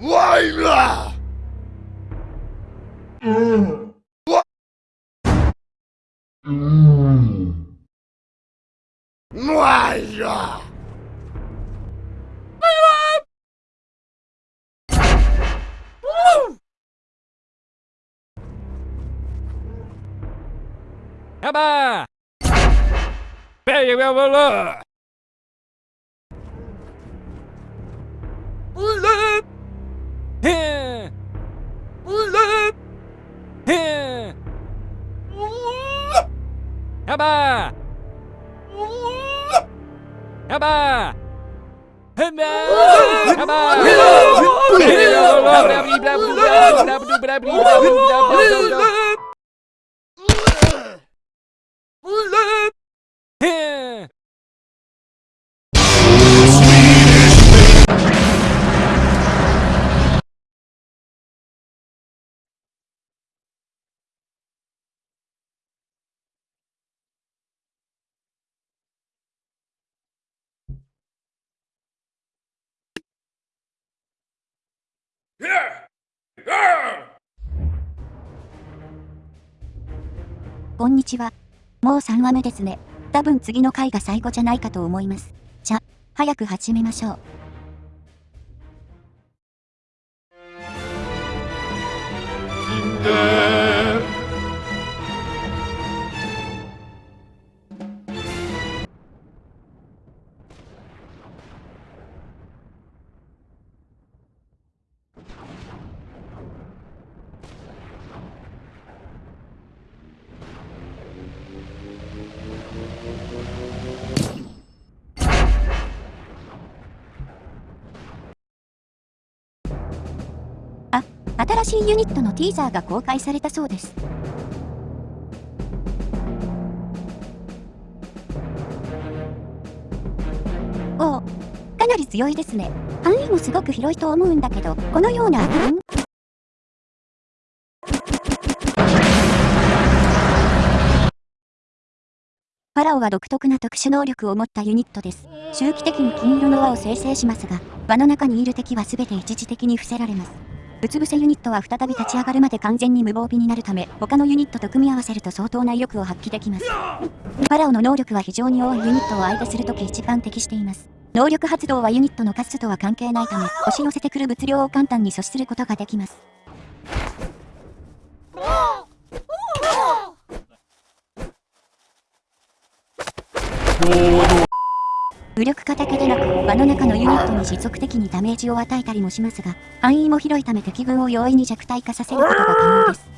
我呀，我，我呀，来吧，来吧，来吧，来吧。Aba! Aba! Aba! こんにちは。もう3話目ですね。多分次の回が最後じゃないかと思います。じゃ、早く始めましょう。新しいユニットのティーザーが公開されたそうです。おお、かなり強いですね。範囲もすごく広いと思うんだけど、このような悪運ファラオは独特な特殊能力を持ったユニットです。周期的に金色の輪を生成しますが、輪の中にいる敵は全て一時的に伏せられます。うつ伏せユニットは再び立ち上がるまで完全に無防備になるため、他のユニットと組み合わせると相当な威力を発揮できます。ファラオの能力は非常に多いユニットを相手するとき一番適しています。能力発動はユニットの数とは関係ないため、押し寄せてくる物量を簡単に阻止することができます。武力化だけでなく、輪の中のユニットに持続的にダメージを与えたりもしますが、範囲も広いため敵軍を容易に弱体化させることが可能です。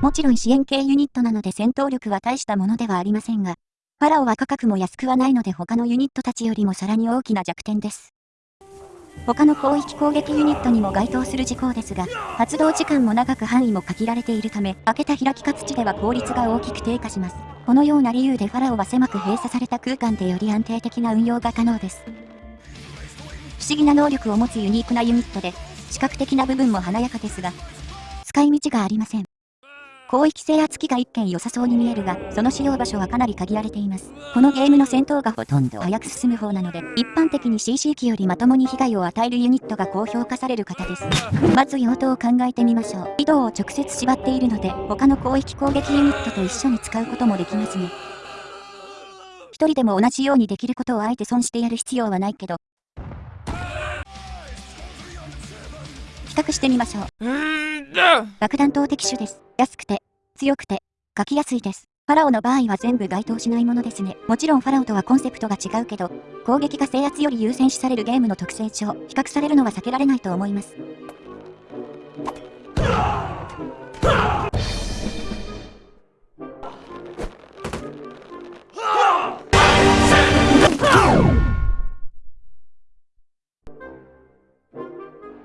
もちろん支援系ユニットなので戦闘力は大したものではありませんが、ファラオは価格も安くはないので他のユニットたちよりもさらに大きな弱点です。他の広域攻撃ユニットにも該当する事項ですが、発動時間も長く範囲も限られているため、開けた開きか土では効率が大きく低下します。このような理由でファラオは狭く閉鎖された空間でより安定的な運用が可能です。不思議な能力を持つユニークなユニットで、視覚的な部分も華やかですが、使い道がありません。広域制圧機が一見良さそうに見えるが、その使用場所はかなり限られています。このゲームの戦闘がほとんど早く進む方なので、一般的に CC 機よりまともに被害を与えるユニットが高評価される方です。まず用途を考えてみましょう。移動を直接縛っているので、他の広域攻撃ユニットと一緒に使うこともできますね。一人でも同じようにできることをあえて損してやる必要はないけど、比較してみましょう。爆弾投擲手です。安くて、強くて、書きやすいです。ファラオの場合は全部該当しないものですね。もちろんファラオとはコンセプトが違うけど、攻撃が制圧より優先視されるゲームの特性上、比較されるのは避けられないと思います。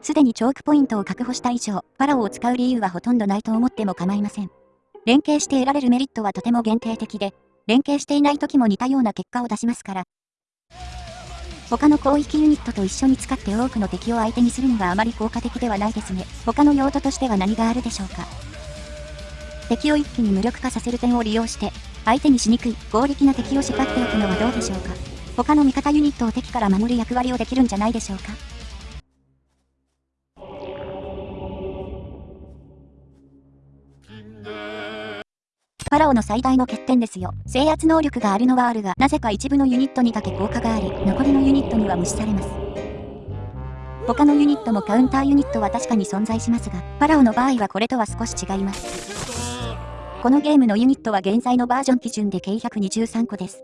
すでにチョークポイントを確保した以上、ファラオを使う理由はほとんどないと思っても構いません。連携して得られるメリットはとても限定的で、連携していない時も似たような結果を出しますから。他の広域ユニットと一緒に使って多くの敵を相手にするにはあまり効果的ではないですね。他の用途としては何があるでしょうか。敵を一気に無力化させる点を利用して、相手にしにくい合力な敵を縛っておくのはどうでしょうか。他の味方ユニットを敵から守る役割をできるんじゃないでしょうか。ファラオの最大の欠点ですよ。制圧能力があるのはあるが、なぜか一部のユニットにだけ効果があり、残りのユニットには無視されます。他のユニットもカウンターユニットは確かに存在しますが、ファラオの場合はこれとは少し違います。このゲームのユニットは現在のバージョン基準で計123個です。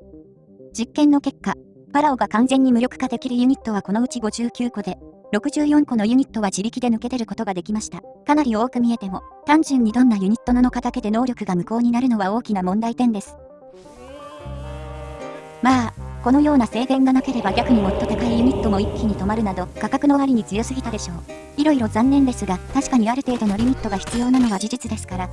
実験の結果、ファラオが完全に無力化できるユニットはこのうち59個で、64個のユニットは自力で抜け出ることができました。かなり多く見えても、単純にどんなユニットなのかだけで能力が無効になるのは大きな問題点です。まあ、このような制限がなければ逆にもっと高いユニットも一気に止まるなど価格の割に強すぎたでしょう。いろいろ残念ですが、確かにある程度のリミットが必要なのは事実ですから。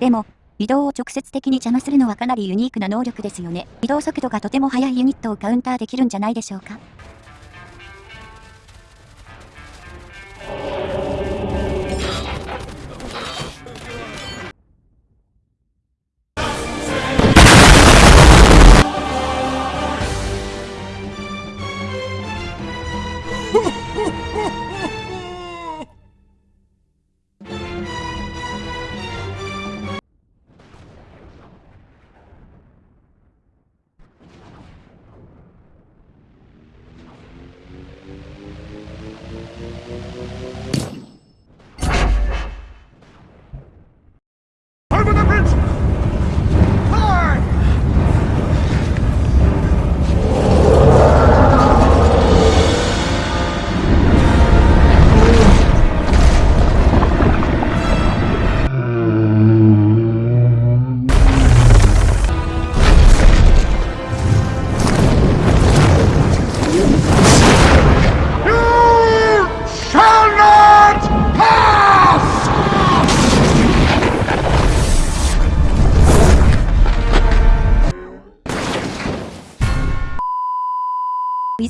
でも、移動を直接的に邪魔するのはかなりユニークな能力ですよね。移動速度がとても速いユニットをカウンターできるんじゃないでしょうか。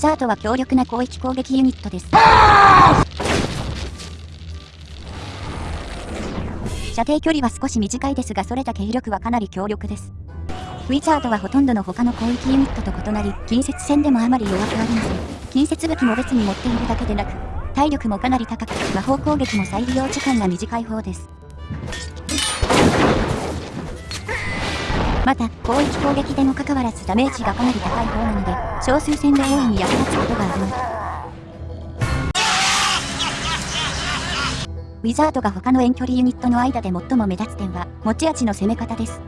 ザードは強力な広域攻撃ユニットです。射程距離は少し短いですがそれだけ威力はかなり強力です。ウィザードはほとんどの他の攻撃ユニットと異なり、近接戦でもあまり弱くありません。近接武器も別に持っているだけでなく、体力もかなり高く、魔法攻撃も再利用時間が短い方です。また、広域攻撃でもかかわらずダメージがかなり高い方なので、少数戦で大いに役立つことがあります。ウィザードが他の遠距離ユニットの間で最も目立つ点は、持ち味の攻め方です。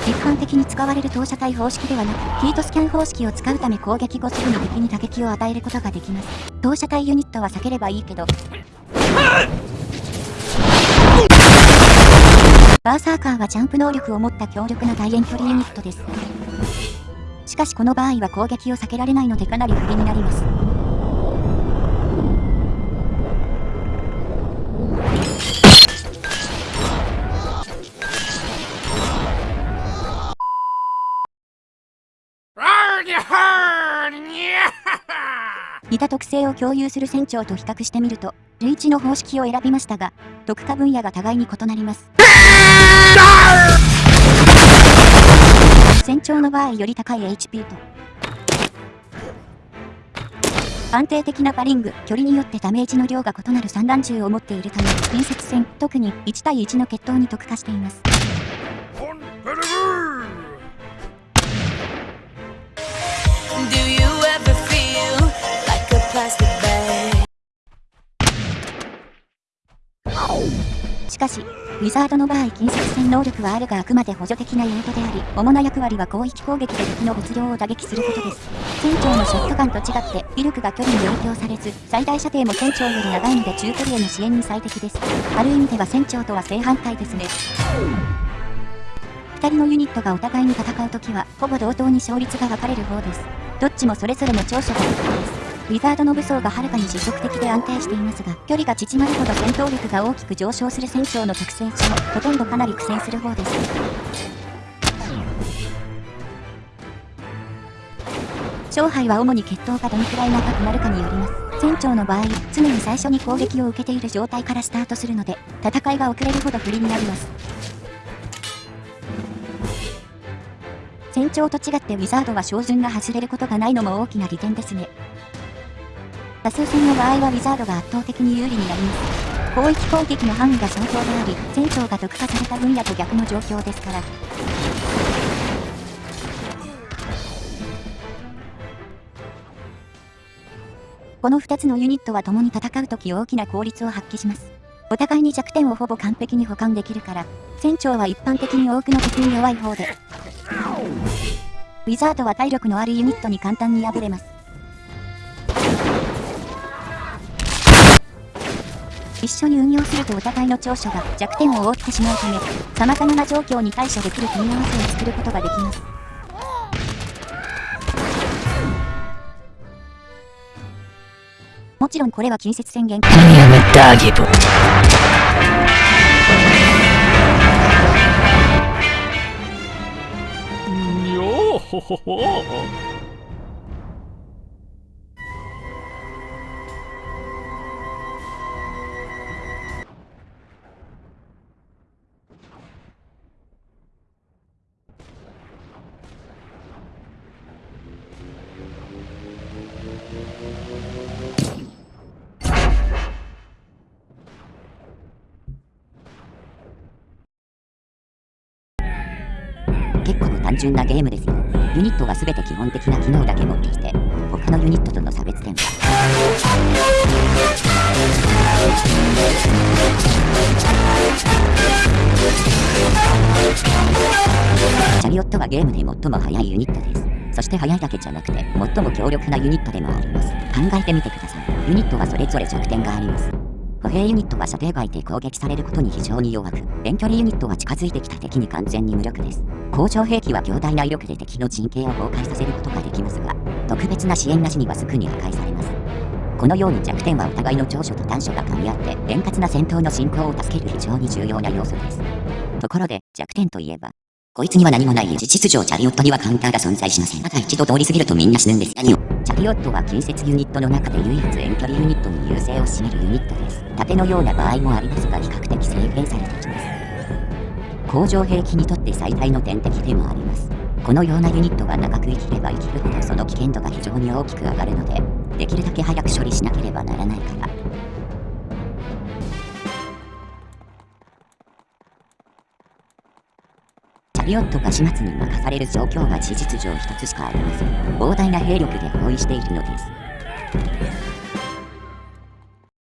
一般的に使われる投射体方式ではなく、ヒートスキャン方式を使うため攻撃後すぐに敵に打撃を与えることができます。投射体ユニットは避ければいいけど、バーサーカーはジャンプ能力を持った強力な大遠距離ユニットです。しかしこの場合は攻撃を避けられないのでかなり不利になります。似た特性を共有する船長と比較してみると、類似の方式を選びましたが、特化分野が互いに異なります。船長の場合より高い HP と、安定的なパリング、距離によってダメージの量が異なる散弾銃を持っているため、近接戦、特に1対1の決闘に特化しています。しかし、ウィザードの場合近接戦能力はあるがあくまで補助的なユニットであり、主な役割は広域攻撃で敵の物量を打撃することです。船長のショットガンと違って、威力が距離に影響されず、最大射程も船長より長いので中距離への支援に最適です。ある意味では船長とは正反対ですね。二人のユニットがお互いに戦うときは、ほぼ同等に勝率が分かれる方です。どっちもそれぞれの長所が豊富です。ウィザードの武装がはるかに持続的で安定していますが、距離が縮まるほど戦闘力が大きく上昇する船長の特性上、ほとんどかなり苦戦する方です。勝敗は主に決闘がどのくらい長くなるかによります。船長の場合、常に最初に攻撃を受けている状態からスタートするので、戦いが遅れるほど不利になります。船長と違ってウィザードは照準が外れることがないのも大きな利点ですね。多数戦の場合はウィザードが圧倒的に有利になります。広域攻撃の範囲が相当であり、船長が特化された分野と逆の状況ですから。この2つのユニットは共に戦うとき大きな効率を発揮します。お互いに弱点をほぼ完璧に補完できるから、船長は一般的に多くの敵に弱い方で、ウィザードは体力のあるユニットに簡単に敗れます。一緒に運用するとお互いの長所が弱点を覆ってしまうため、様々な状況に対処できる組み合わせを作ることができます。もちろんこれは近接戦限界。다기 純なゲームですよ。ユニットは全て基本的な機能だけ持っていて、他のユニットとの差別点は、チャリオットはゲームで最も速いユニットです。そして速いだけじゃなくて、最も強力なユニットでもあります。考えてみてください。ユニットはそれぞれ弱点があります。歩兵ユニットは射程外で攻撃されることに非常に弱く、遠距離ユニットは近づいてきた敵に完全に無力です。工場兵器は強大な威力で敵の陣形を崩壊させることができますが、特別な支援なしにはすぐに破壊されます。このように弱点はお互いの長所と短所が噛み合って、円滑な戦闘の進行を助ける非常に重要な要素です。ところで、弱点といえば、こいつには何もない事実上チャリオットにはカウンターが存在しません。ただ一度通り過ぎるとみんな死ぬんです。何を？チャリオットは近接ユニットの中で唯一遠距離ユニットに優勢を占めるユニットです。盾のような場合もありますが比較的制限されてきます。工場兵器にとって最大の天敵でもあります。このようなユニットが長く生きれば生きるほどその危険度が非常に大きく上がるので、できるだけ早く処理しなければならないから。ャリオットが始末に任される状況が事実上一つしかありません。膨大な兵力で包囲しているのです。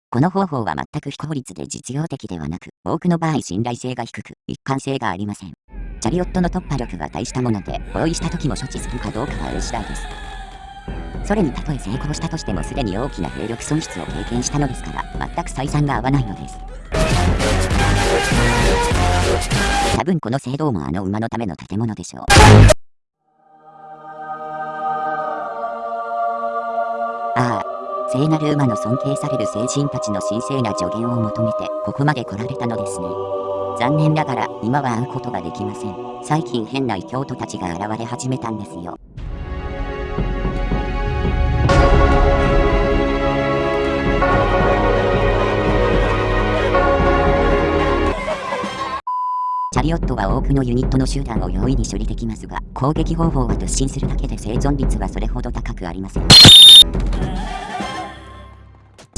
この方法は全く非効率で実用的ではなく、多くの場合信頼性が低く、一貫性がありません。チャリオットの突破力が大したもので、包囲した時も処置するかどうかは A 次第です。それにたとえ成功したとしてもすでに大きな兵力損失を経験したのですから、全く採算が合わないのです。多分この聖堂もあの馬のための建物でしょう。ああ、聖なる馬の尊敬される聖人たちの神聖な助言を求めてここまで来られたのですね。残念ながら今は会うことができません。最近変な異教徒たちが現れ始めたんですよ。チャリオットは多くのユニットの集団を容易に処理できますが、攻撃方法は突進するだけで生存率はそれほど高くありません。チ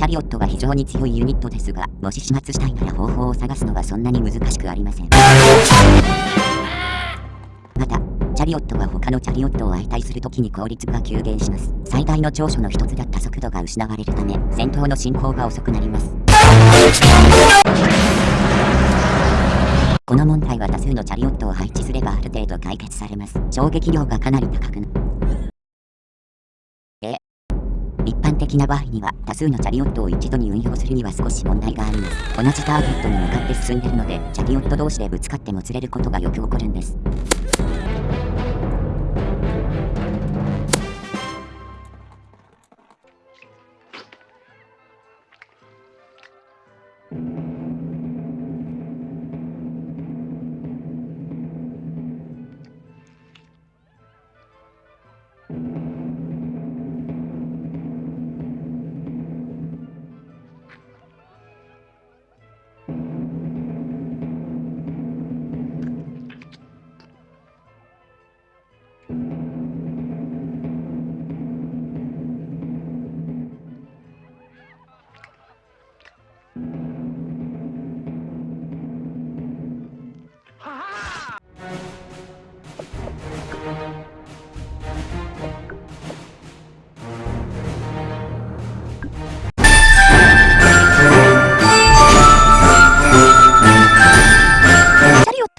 ャリオットは非常に強いユニットですが、もし始末したいなら方法を探すのはそんなに難しくありません。また、チャリオットは他のチャリオットを相対するときに効率が急減します。最大の長所の一つだった速度が失われるため、戦闘の進行が遅くなります。この問題は多数のチャリオットを配置すればある程度解決されます。衝撃量がかなり高くな。え。一般的な場合には多数のチャリオットを一度に運用するには少し問題があります。同じターゲットに向かって進んでるので、チャリオット同士でぶつかってもつれることがよく起こるんです。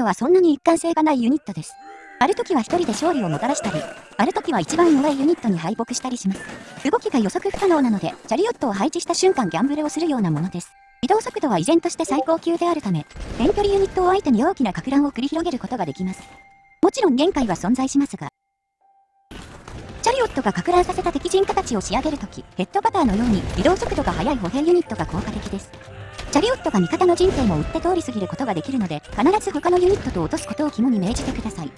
トはそんなに一貫性がないユニットです。ある時は一人で勝利をもたらしたり、ある時は一番弱いユニットに敗北したりします。動きが予測不可能なので、チャリオットを配置した瞬間ギャンブルをするようなものです。移動速度は依然として最高級であるため、遠距離ユニットを相手に大きなか乱を繰り広げることができます。もちろん限界は存在しますが、チャリオットがか乱させた敵陣形を仕上げるとき、ヘッドバターのように移動速度が速い歩兵ユニットが効果的です。チャリオットが味方の陣形も撃って通り過ぎることができるので、必ず他のユニットと落とすことを肝に銘じてください。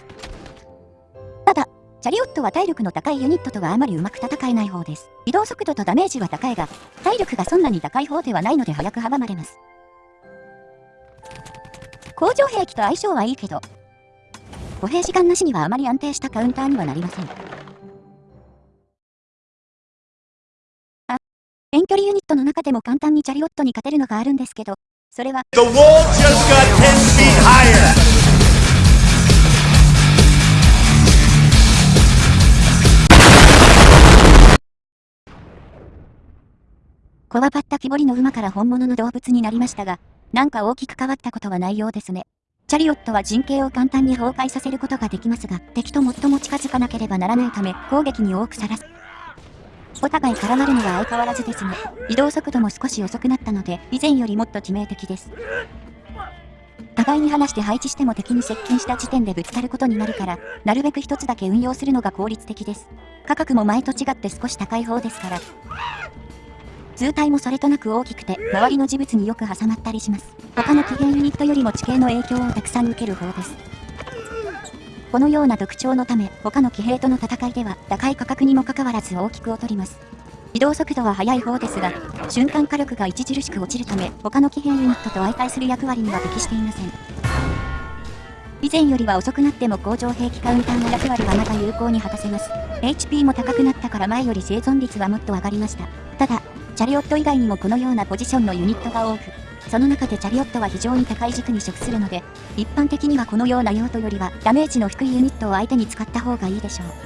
ただ、チャリオットは体力の高いユニットとはあまりうまく戦えない方です。移動速度とダメージは高いが、体力がそんなに高い方ではないので早く阻まれます。工場兵器と相性はいいけど、歩兵時間なしにはあまり安定したカウンターにはなりません。遠距離ユニットの中でも簡単にチャリオットに勝てるのがあるんですけど、それは、The wall just got 10 feet higher. こわばった木彫りの馬から本物の動物になりましたが、なんか大きく変わったことはないようですね。チャリオットは陣形を簡単に崩壊させることができますが、敵と最も近づかなければならないため、攻撃に多くさらす。お互い絡まるのは相変わらずですが、移動速度も少し遅くなったので、以前よりもっと致命的です。互いに離して配置しても敵に接近した時点でぶつかることになるから、なるべく一つだけ運用するのが効率的です。価格も前と違って少し高い方ですから、図体もそれとなく大きくて、周りの事物によく挟まったりします。他の騎兵ユニットよりも地形の影響をたくさん受ける方です。このような特徴のため、他の騎兵との戦いでは、高い価格にもかかわらず大きく劣ります。移動速度は速い方ですが、瞬間火力が著しく落ちるため、他の騎兵ユニットと相対する役割には適していません。以前よりは遅くなっても工場兵器カウンターの役割はまた有効に果たせます。HP も高くなったから前より生存率はもっと上がりました。ただ、チャリオット以外にもこのようなポジションのユニットが多く、その中でチャリオットは非常に高い軸に属するので、一般的にはこのような用途よりはダメージの低いユニットを相手に使った方がいいでしょう。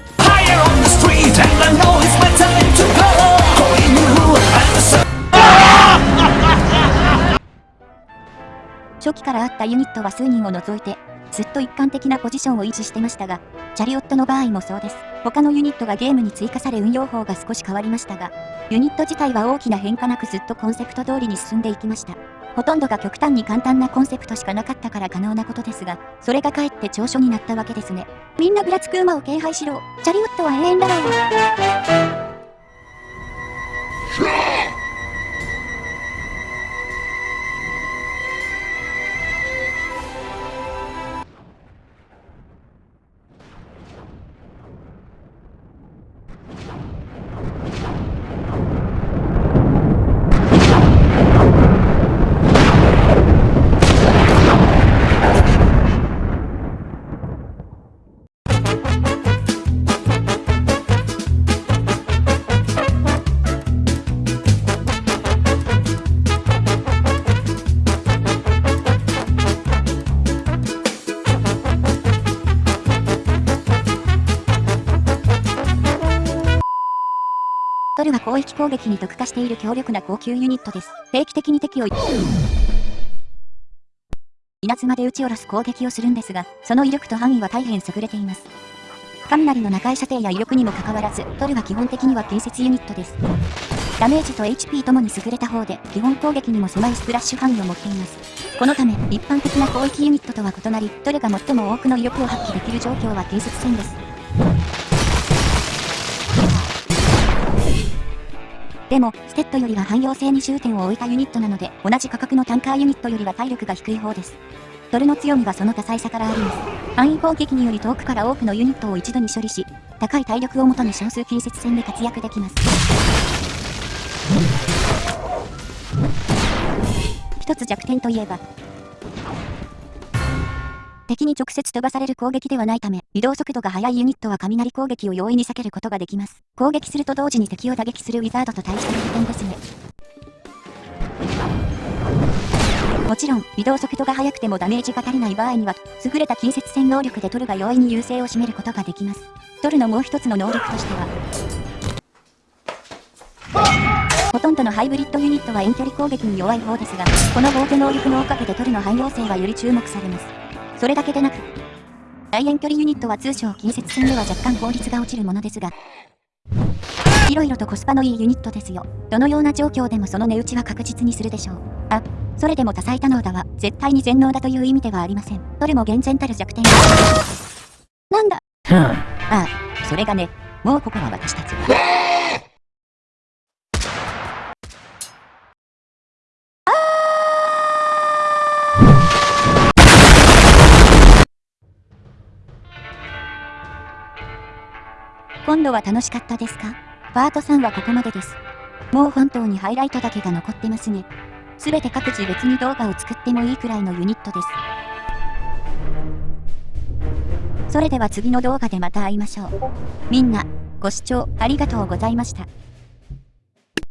初期からあったユニットは数人を除いて、ずっと一貫的なポジションを維持してましたが、チャリオットの場合もそうです。他のユニットがゲームに追加され運用法が少し変わりましたが、ユニット自体は大きな変化なくずっとコンセプト通りに進んでいきました。ほとんどが極端に簡単なコンセプトしかなかったから可能なことですが、それがかえって長所になったわけですね。みんなぐらつく馬を敬拝しろ。チャリウッドは永遠だろう。ルは広域攻撃に特化している強力な高級ユニットです。定期的に敵を稲妻で撃ち下ろす攻撃をするんですが、その威力と範囲は大変優れています。雷の中射程や威力にもかかわらず、トルは基本的には建設ユニットです。ダメージと HP ともに優れた方で、基本攻撃にも狭いスプラッシュ範囲を持っています。このため、一般的な広域ユニットとは異なり、トルが最も多くの威力を発揮できる状況は建設戦です。でも、ステッドよりは汎用性に重点を置いたユニットなので、同じ価格のタンカーユニットよりは体力が低い方です。ドルの強みはその多彩さからあります。範囲攻撃により遠くから多くのユニットを一度に処理し、高い体力をもとに少数近接戦で活躍できます。一つ弱点といえば、敵に直接飛ばされる攻撃ではないため、移動速度が速いユニットは雷攻撃を容易に避けることができます。攻撃すると同時に敵を打撃するウィザードと対しての利点ですね。もちろん、移動速度が速くてもダメージが足りない場合には、優れた近接戦能力でトルが容易に優勢を占めることができます。トルのもう一つの能力としては、ほとんどのハイブリッドユニットは遠距離攻撃に弱い方ですが、この防御能力のおかげでトルの汎用性はより注目されます。それだけでなく、大遠距離ユニットは通称近接戦では若干効率が落ちるものですが、いろいろとコスパのいいユニットですよ。どのような状況でもその値打ちは確実にするでしょう。あ、それでも多彩多能だは、絶対に全能だという意味ではありません。どれも厳然たる弱点がなんだああ、それがね、もうここは私たち今度は楽しかったですか？パート3はここまでです。もう本当にハイライトだけが残ってますね。すべて各自別に動画を作ってもいいくらいのユニットです。それでは次の動画でまた会いましょう。みんな、ご視聴ありがとうございました。